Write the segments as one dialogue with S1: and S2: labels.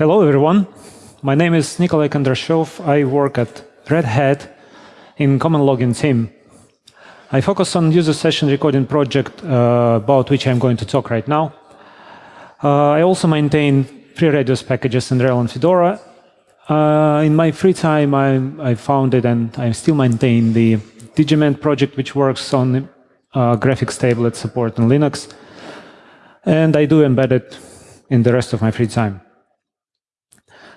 S1: Hello, everyone. My name is Nikolai Kondrashov. I work at Red Hat in Common Logging team. I focus on user session recording project uh, about which I'm going to talk right now. Uh, I also maintain FreeRadius packages in RHEL and Fedora. Uh, in my free time, I, I founded and I still maintain the DIGImend project, which works on uh, graphics tablet support in Linux. And I do embed it in the rest of my free time.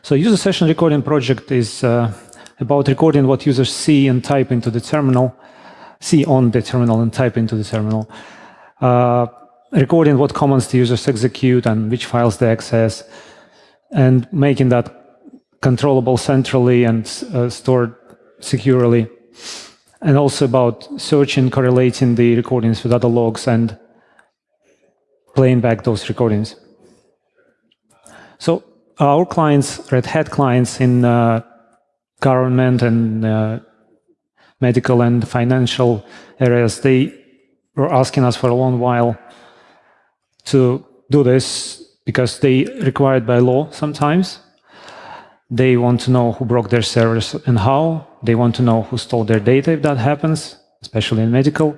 S1: So user session recording project is uh, about recording what users see and type into the terminal, see on the terminal and type into the terminal. Uh, recording what commands the users execute and which files they access, and making that controllable centrally and uh, stored securely. And also about searching, correlating the recordings with other logs and playing back those recordings. So our clients, Red Hat clients in uh, government and uh, medical and financial areas, they were asking us for a long while to do this because they required by law sometimes. They want to know who broke their servers and how. They want to know who stole their data if that happens, especially in medical.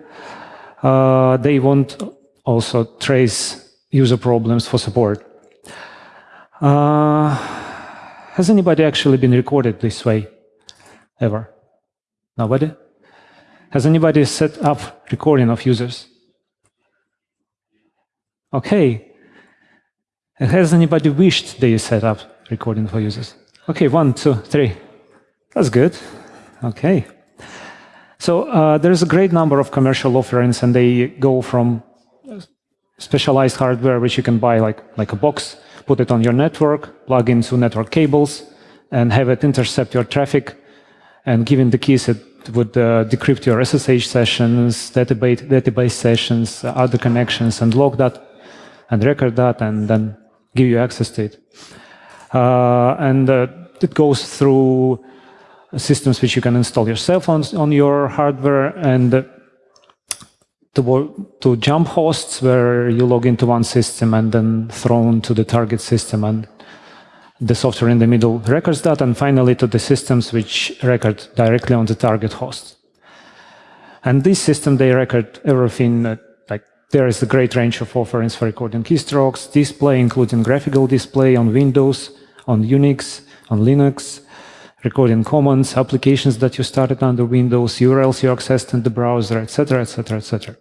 S1: Uh, they want also trace user problems for support. Uh, has anybody actually been recorded this way ever? Nobody? Has anybody set up recording of users? Okay. Has anybody wished they set up recording for users? Okay, one, two, three. That's good. Okay. So uh, there's a great number of commercial offerings, and they go from specialized hardware, which you can buy like, like a box, put it on your network, plug into network cables, and have it intercept your traffic. And given the keys, it would uh, decrypt your SSH sessions, database, database sessions, uh, other connections, and log that, and record that, and then give you access to it. Uh, and uh, it goes through systems which you can install yourself on, on your hardware, and to, to jump hosts where you log into one system and then thrown to the target system and the software in the middle records that, and finally to the systems which record directly on the target host. And this system, they record everything, like there is a great range of offerings for recording keystrokes, display, including graphical display on Windows, on Unix, on Linux, recording commands, applications that you started under Windows, URLs you accessed in the browser, etc., etc., etc.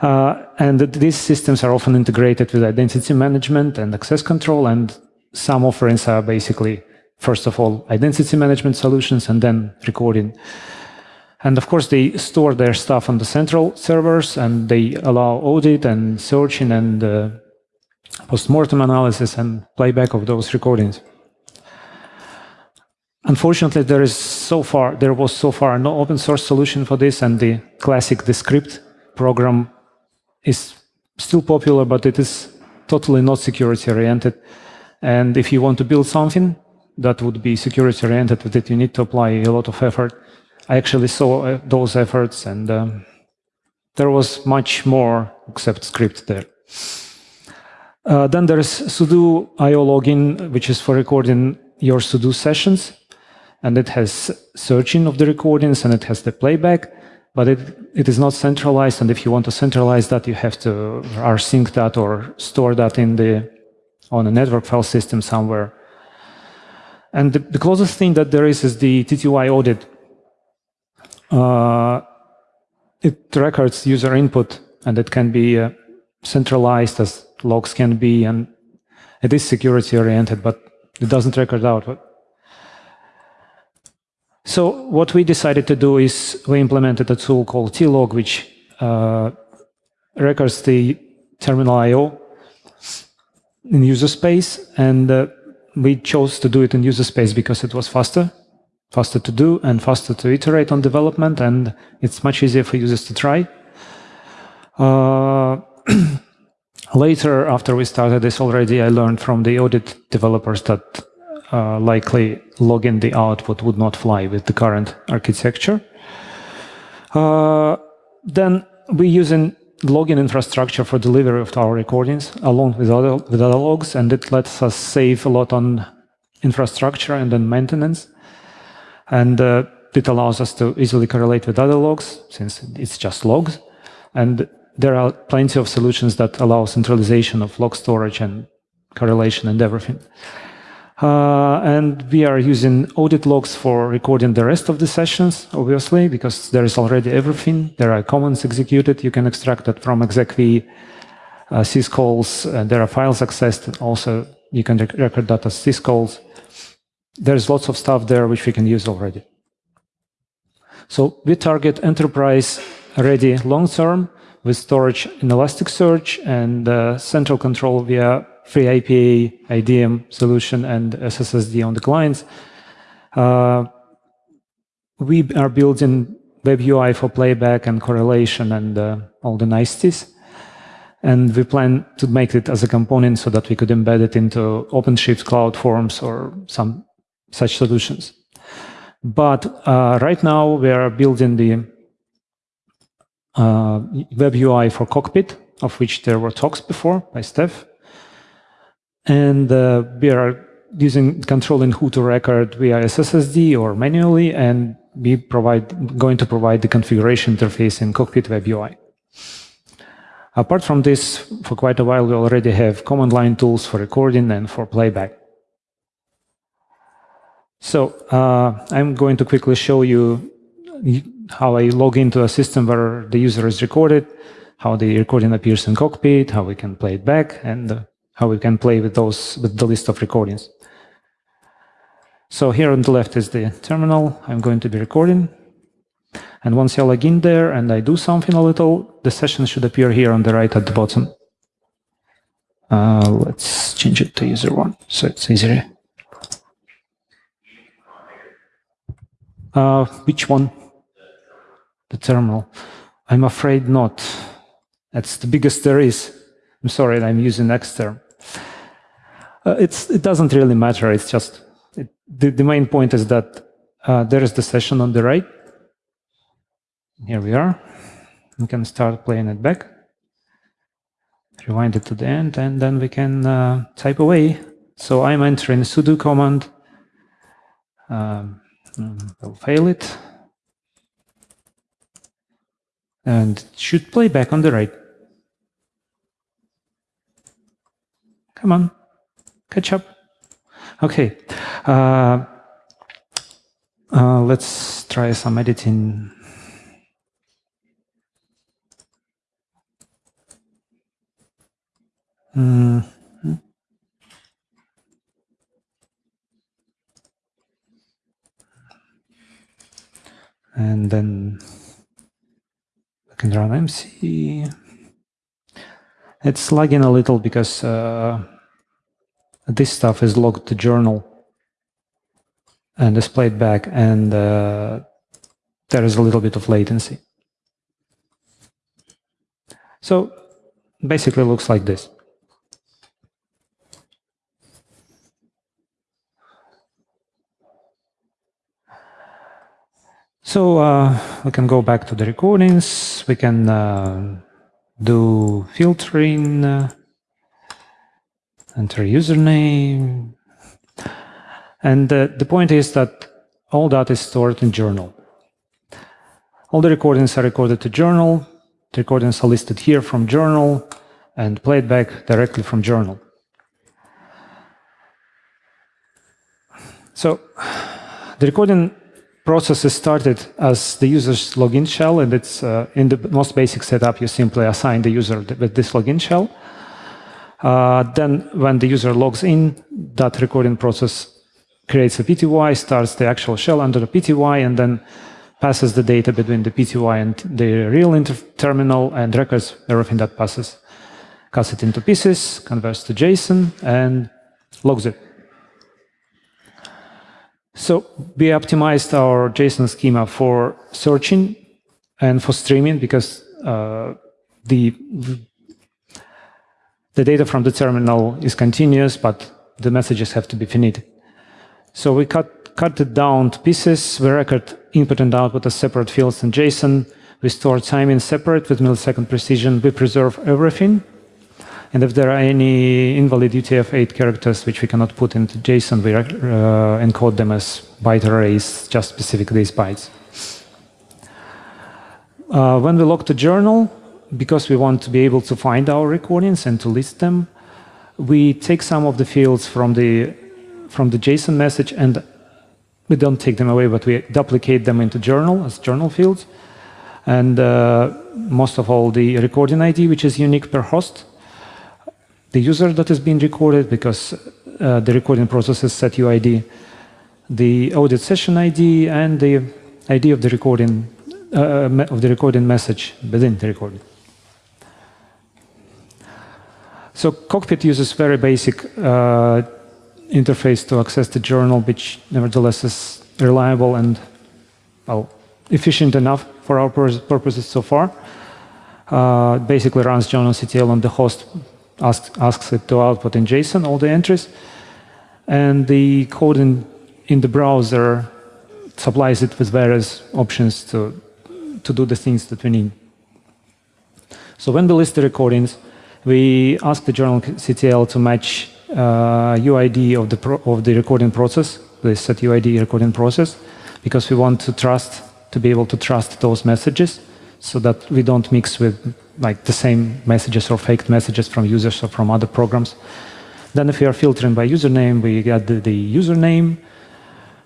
S1: Uh, and these systems are often integrated with identity management and access control, and some offerings are basically, first of all, identity management solutions, and then recording. And of course, they store their stuff on the central servers, and they allow audit and searching and uh, post-mortem analysis and playback of those recordings. Unfortunately, there is so far there was so far no open source solution for this, and the classic Descript program is still popular, but it is totally not security oriented. And if you want to build something that would be security oriented that you need to apply a lot of effort. I actually saw uh, those efforts and um, there was much more except script there. Uh, then there is sudo IO logging, which is for recording your sudo sessions. And it has searching of the recordings and it has the playback but it, it is not centralized. And if you want to centralize that, you have to rsync that or store that in the on a network file system somewhere. And the, the closest thing that there is is the TTY audit. Uh, it records user input, and it can be uh, centralized as logs can be, and it is security oriented, but it doesn't record out so what we decided to do is we implemented a tool called tlog, which uh, records the terminal I.O. in user space. And uh, we chose to do it in user space because it was faster, faster to do and faster to iterate on development. And it's much easier for users to try. Uh, later, after we started this already, I learned from the audit developers that uh, likely logging the output would not fly with the current architecture. Uh, then we use using login infrastructure for delivery of our recordings along with other, with other logs, and it lets us save a lot on infrastructure and then maintenance. And uh, it allows us to easily correlate with other logs, since it's just logs. And there are plenty of solutions that allow centralization of log storage and correlation and everything. Uh, and we are using audit logs for recording the rest of the sessions, obviously, because there is already everything. There are commands executed. You can extract that from execv, uh, syscalls. Uh, there are files accessed. Also, you can rec record that as syscalls. There's lots of stuff there which we can use already. So we target enterprise-ready long-term with storage in Elasticsearch and uh, central control via FreeIPA, IDM solution, and SSSD on the clients. Uh, we are building web UI for playback and correlation and uh, all the niceties. And we plan to make it as a component so that we could embed it into OpenShift Cloud Forms or some such solutions. But uh, right now we are building the uh, web UI for Cockpit, of which there were talks before by Stef. And uh, we are using controlling who to record via SSSD or manually, and we provide going to provide the configuration interface in Cockpit Web UI. Apart from this, for quite a while, we already have command line tools for recording and for playback. So uh, I'm going to quickly show you how I log into a system where the user is recorded, how the recording appears in Cockpit, how we can play it back, and uh, how we can play with those with the list of recordings. So here on the left is the terminal I'm going to be recording. And once I log in there and I do something a little, the session should appear here on the right at the bottom. Uh, let's change it to user one, so it's easier. Uh, which one? The terminal. I'm afraid not. That's the biggest there is. I'm sorry, I'm using Xterm. Uh, it's, it doesn't really matter. It's just it, the, the main point is that uh, there is the session on the right. Here we are. We can start playing it back. Rewind it to the end, and then we can uh, type away. So I'm entering sudo command. Um, will fail it. And should play back on the right. Come on. Catch up. Okay. Uh, uh, let's try some editing. Mm. And then can run MC. It's lagging a little because uh, this stuff is logged to journal and displayed back, and uh, there is a little bit of latency. So basically looks like this. So uh, we can go back to the recordings. We can uh, do filtering. Uh, enter username. And uh, the point is that all that is stored in journal. All the recordings are recorded to journal. The recordings are listed here from journal and played back directly from journal. So the recording process is started as the user's login shell, and it's uh, in the most basic setup, you simply assign the user with this login shell. Uh, then when the user logs in, that recording process creates a PTY, starts the actual shell under the PTY, and then passes the data between the PTY and the real terminal and records everything that passes. Cuts it into pieces, converts to JSON, and logs it. So we optimized our JSON schema for searching and for streaming because uh, the the data from the terminal is continuous, but the messages have to be finite. So we cut, cut it down to pieces. We record input and output as separate fields in JSON. We store time in separate with millisecond precision. We preserve everything. And if there are any invalid UTF-8 characters which we cannot put into JSON, we uh, encode them as byte arrays, just specific these bytes. Uh, when we log the journal, because we want to be able to find our recordings and to list them, we take some of the fields from the from the JSON message and we don't take them away, but we duplicate them into journal as journal fields. And uh, most of all, the recording ID, which is unique per host, the user that is being recorded, because uh, the recording process is set UID, the audit session ID, and the ID of the recording uh, of the recording message within the recording. So Cockpit uses very basic uh, interface to access the journal, which nevertheless is reliable and well, efficient enough for our purposes so far. Uh, basically runs journalctl on the host, asks, asks it to output in JSON all the entries, and the code in, in the browser supplies it with various options to, to do the things that we need. So when we list the recordings, we ask the journal CTL to match uh, UID of the, of the recording process, the set UID recording process, because we want to trust, to be able to trust those messages so that we don't mix with like the same messages or faked messages from users or from other programs. Then if we are filtering by username, we get the, the username.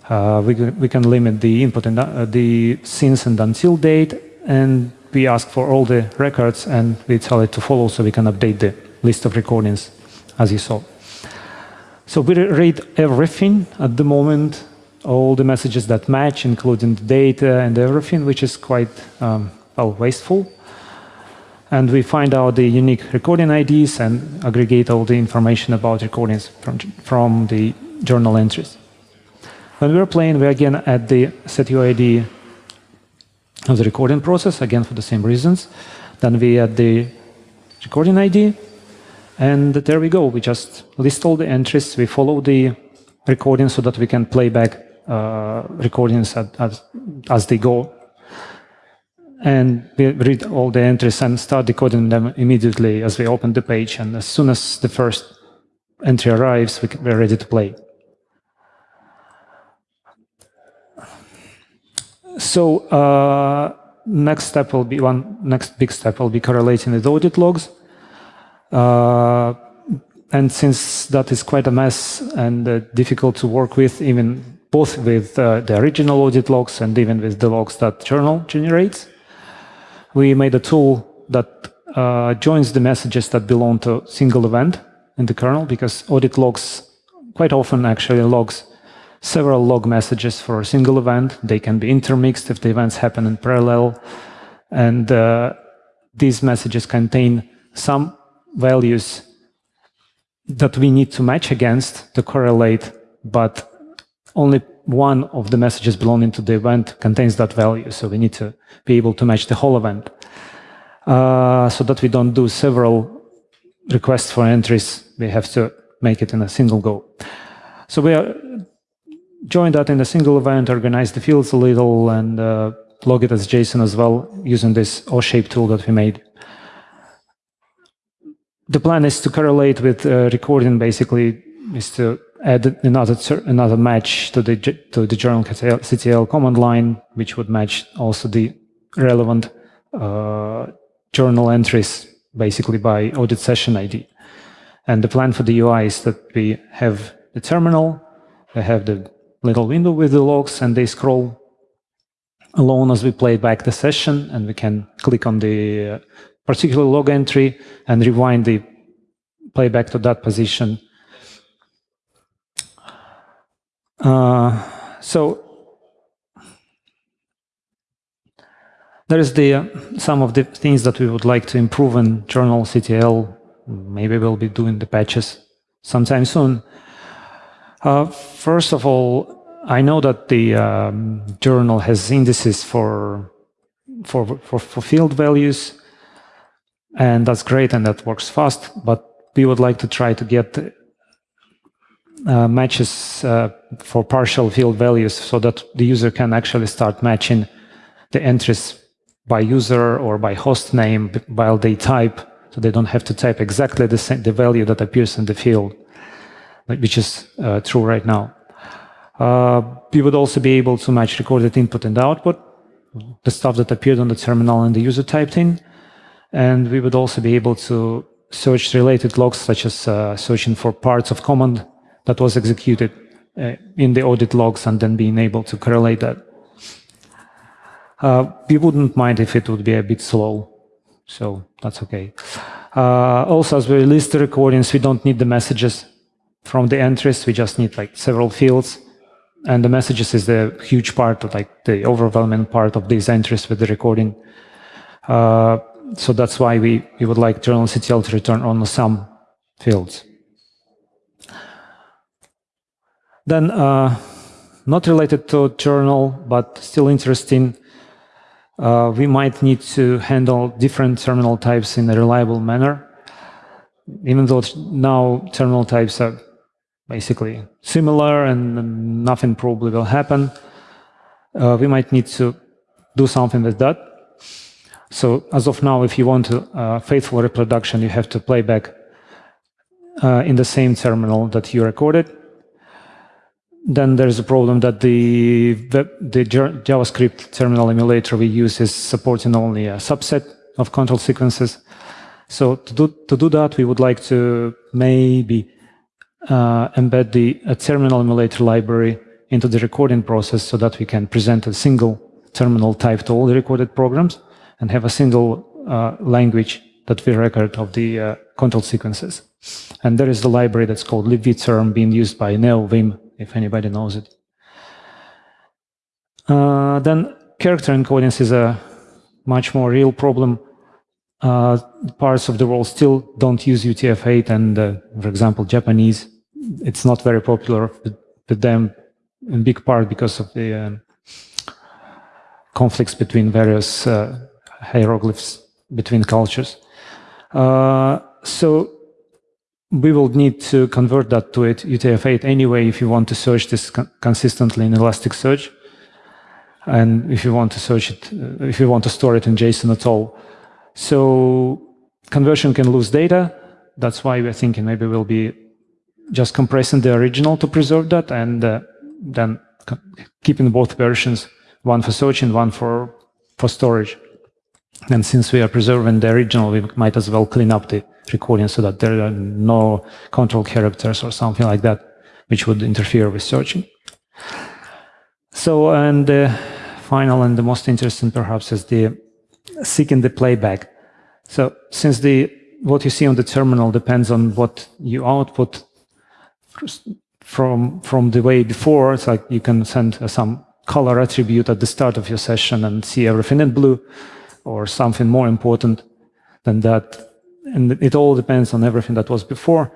S1: Uh, we, we can limit the input and uh, the since and until date, and we ask for all the records and we tell it to follow so we can update the list of recordings as you saw. So we read everything at the moment, all the messages that match, including the data and everything, which is quite um, well, wasteful. And we find out the unique recording IDs and aggregate all the information about recordings from, from the journal entries. When we're playing, we again add the set UID of the recording process, again for the same reasons. Then we add the recording ID, and there we go. We just list all the entries. We follow the recording so that we can play back uh, recordings at, as, as they go. And we read all the entries and start decoding them immediately as we open the page. And as soon as the first entry arrives, we we're ready to play. So uh, next step will be one next big step will be correlating the audit logs. Uh, and since that is quite a mess and uh, difficult to work with, even both with uh, the original audit logs and even with the logs that journal generates, we made a tool that uh, joins the messages that belong to a single event in the kernel because audit logs quite often actually logs several log messages for a single event. They can be intermixed if the events happen in parallel. And uh, these messages contain some values that we need to match against to correlate, but only one of the messages belonging to the event contains that value. So we need to be able to match the whole event uh, so that we don't do several requests for entries. We have to make it in a single go. So we are join that in a single event, organize the fields a little, and uh, log it as JSON as well using this aushape tool that we made. The plan is to correlate with uh, recording, basically, is to add another another match to the to the journal CTL command line, which would match also the relevant uh, journal entries, basically by audit session ID. And the plan for the UI is that we have the terminal, we have the little window with the logs and they scroll alone as we play back the session and we can click on the uh, particular log entry and rewind the playback to that position. Uh, so there is the uh, some of the things that we would like to improve in journal CTL. Maybe we'll be doing the patches sometime soon. Uh, first of all, I know that the um, journal has indices for, for, for, for field values, and that's great and that works fast, but we would like to try to get uh, matches uh, for partial field values so that the user can actually start matching the entries by user or by host name while they type, so they don't have to type exactly the, same, the value that appears in the field, which is uh, true right now. Uh, we would also be able to match recorded input and output, the stuff that appeared on the terminal and the user typed in. And we would also be able to search related logs, such as uh, searching for parts of command that was executed uh, in the audit logs and then being able to correlate that. Uh, we wouldn't mind if it would be a bit slow, so that's okay. Uh, also, as we release the recordings, we don't need the messages from the entries. We just need like several fields. And the messages is the huge part of like the overwhelming part of these entries with the recording. Uh, so that's why we, we would like journalctl to return on some fields. Then, uh, not related to journal, but still interesting, uh, we might need to handle different terminal types in a reliable manner. Even though now terminal types are basically similar and nothing probably will happen, uh, we might need to do something with that. So as of now, if you want a uh, faithful reproduction, you have to play back uh, in the same terminal that you recorded. Then there's a problem that the, the, the JavaScript terminal emulator we use is supporting only a subset of control sequences. So to do, to do that, we would like to maybe uh, embed the terminal emulator library into the recording process so that we can present a single terminal type to all the recorded programs and have a single uh, language that we record of the uh, control sequences. And there is the library that's called libvterm being used by NeoVim, if anybody knows it. Uh, then character encodings is a much more real problem. Uh, parts of the world still don't use UTF-8 and, uh, for example, Japanese. It's not very popular with, them in big part because of the um, conflicts between various uh, hieroglyphs between cultures. Uh, so we will need to convert that to it UTF-8 anyway if you want to search this consistently in Elasticsearch. And if you want to search it, uh, if you want to store it in JSON at all. So conversion can lose data. That's why we're thinking maybe we'll be just compressing the original to preserve that and uh, then keeping both versions, one for searching, one for, for storage. And since we are preserving the original, we might as well clean up the recording so that there are no control characters or something like that, which would interfere with searching. So, and the final and the most interesting perhaps is the seeking the playback. So since the what you see on the terminal depends on what you output from from the way before, it's like you can send some color attribute at the start of your session and see everything in blue or something more important than that. And it all depends on everything that was before.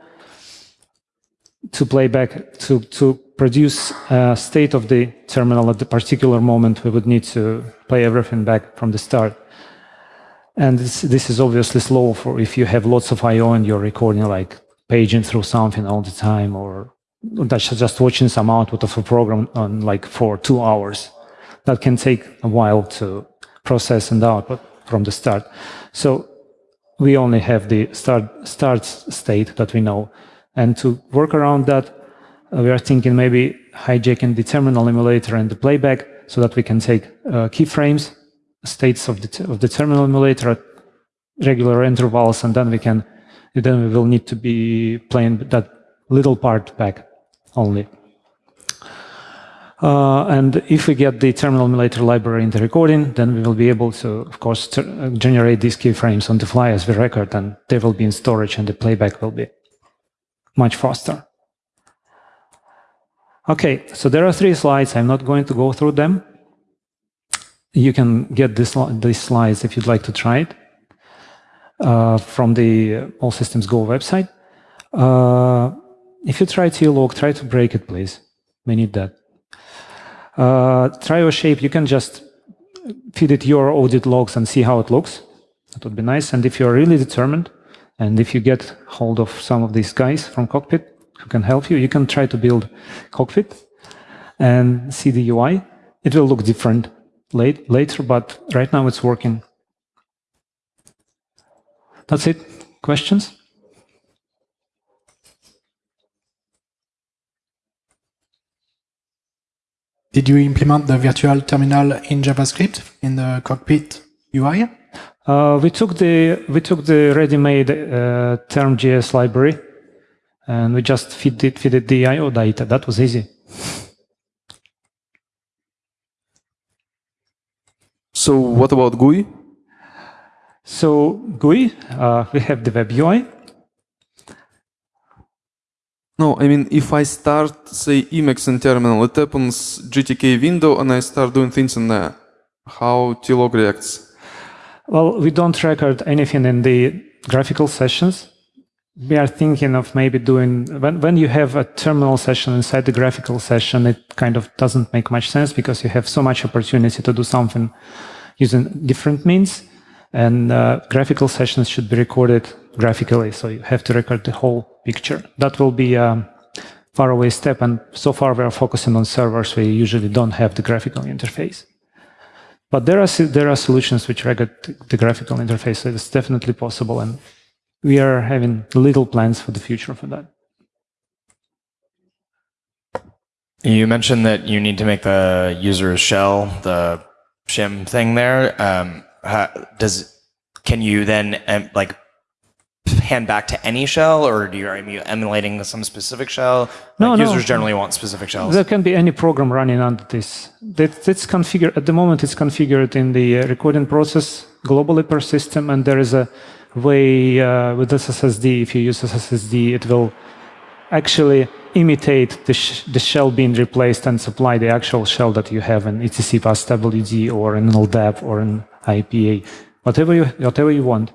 S1: To play back, to, to produce a state of the terminal at the particular moment, we would need to play everything back from the start. And this, this is obviously slow for if you have lots of I.O. and you're recording like paging through something all the time or just watching some output of a program on like for two hours. That can take a while to process and output from the start. So we only have the start, start state that we know. And to work around that, uh, we are thinking maybe hijacking the terminal emulator and the playback so that we can take uh, keyframes, states of the, of the terminal emulator at regular intervals, and then we can, then we will need to be playing that little part back only. Uh, and if we get the terminal emulator library in the recording, then we will be able to, of course, uh, generate these keyframes on the fly as we record, and they will be in storage, and the playback will be much faster. Okay, so there are three slides. I'm not going to go through them. You can get this, these slides if you'd like to try it uh, from the All Systems Go website. Uh, if you try to log, try to break it, please. We need that. Uh, trio shape, you can just feed it your audit logs and see how it looks. That would be nice. And if you're really determined, and if you get hold of some of these guys from Cockpit who can help you, you can try to build Cockpit and see the UI. It will look different. late, later, but right now it's working. That's it. Questions?
S2: Did you implement the virtual terminal in JavaScript in the cockpit UI?
S1: Uh, we took the we took the ready-made uh, term.js library, and we just feed it feed the I/O data. That was easy.
S3: So what about GUI?
S1: So GUI, uh, we have the web UI.
S3: No, I mean, if I start, say, Emacs in terminal, it opens GTK window and I start doing things in there. How Tlog reacts?
S1: Well, we don't record anything in the graphical sessions. We are thinking of maybe doing, when, when you have a terminal session inside the graphical session, it kind of doesn't make much sense because you have so much opportunity to do something using different means. And uh, graphical sessions should be recorded graphically, so you have to record the whole picture. That will be a faraway step, and so far we are focusing on servers you usually don't have the graphical interface. But there are there are solutions which record the graphical interface, so it's definitely possible, and we are having little plans for the future for that.
S4: You mentioned that you need to make the user's shell, the shim thing there. Um, how, does can you then like hand back to any shell, or do you are you emulating some specific shell?
S1: No,
S4: like
S1: no.
S4: Users generally want specific shells.
S1: There can be any program running under this. That, it's configured at the moment. It's configured in the uh, recording process globally per system, and there is a way uh, with SSSD. If you use SSSD, it will actually imitate the, sh the shell being replaced and supply the actual shell that you have in etc passwd or in LDAP or in IPA, whatever you whatever you want.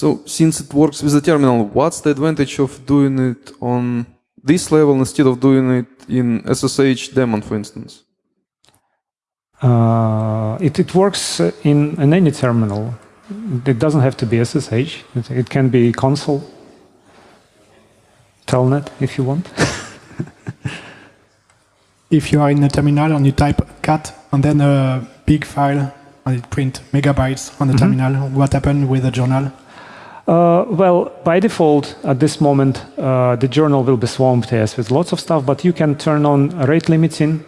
S3: So since it works with the terminal, what's the advantage of doing it on this level instead of doing it in SSH daemon, for instance?
S1: Uh, it, it works in, in any terminal. It doesn't have to be SSH. It, it can be console, telnet if you want.
S2: if you are in a terminal and you type cat and then a big file and it print megabytes on the mm -hmm. terminal, what happened with the journal?
S1: Uh, well, by default, at this moment, uh, the journal will be swamped yes, with lots of stuff, but you can turn on rate limiting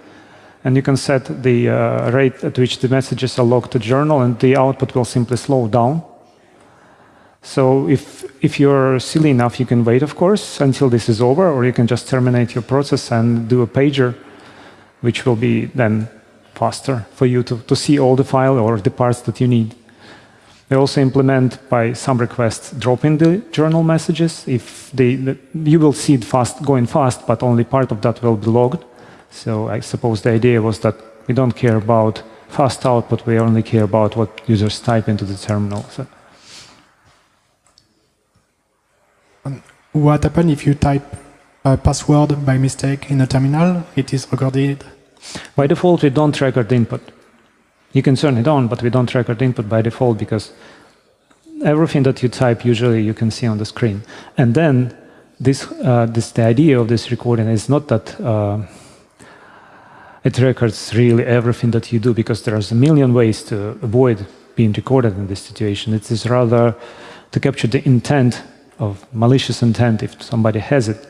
S1: and you can set the uh, rate at which the messages are logged to journal and the output will simply slow down. So if, if you're silly enough, you can wait, of course, until this is over, or you can just terminate your process and do a pager, which will be then faster for you to, to see all the file or the parts that you need. They also implement by some requests dropping the journal messages. If they, the, you will see it fast going fast, but only part of that will be logged. So I suppose the idea was that we don't care about fast output, we only care about what users type into the terminal. So.
S2: What happens if you type a password by mistake in a terminal? It is recorded.
S1: By default, we don't record the input. You can turn it on, but we don't record input by default because everything that you type usually you can see on the screen. And then this, uh, this the idea of this recording is not that uh, it records really everything that you do because there's a million ways to avoid being recorded in this situation. It is rather to capture the intent of malicious intent if somebody has it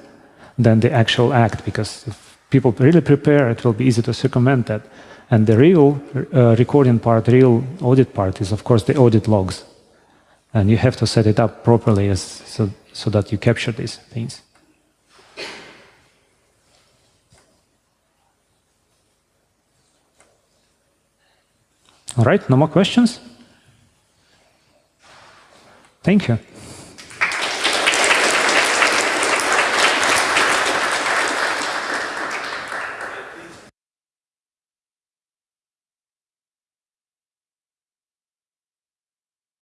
S1: than the actual act because if people really prepare it will be easy to circumvent that. And the real uh, recording part, real audit part is, of course, the audit logs. And you have to set it up properly as, so, so that you capture these things. All right, no more questions? Thank you.